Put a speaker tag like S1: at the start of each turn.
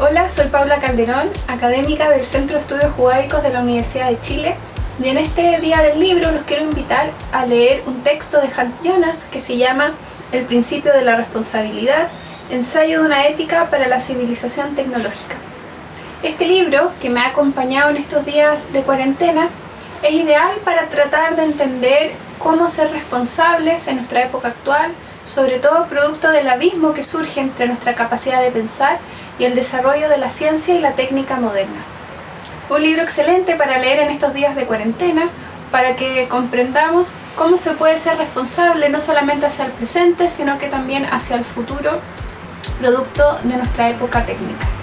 S1: Hola, soy Paula Calderón, académica del Centro de Estudios Judaicos de la Universidad de Chile y en este día del libro los quiero invitar a leer un texto de Hans Jonas que se llama El principio de la responsabilidad, ensayo de una ética para la civilización tecnológica. Este libro, que me ha acompañado en estos días de cuarentena, es ideal para tratar de entender cómo ser responsables en nuestra época actual, sobre todo producto del abismo que surge entre nuestra capacidad de pensar y el desarrollo de la ciencia y la técnica moderna. Un libro excelente para leer en estos días de cuarentena, para que comprendamos cómo se puede ser responsable no solamente hacia el presente, sino que también hacia el futuro, producto de nuestra época técnica.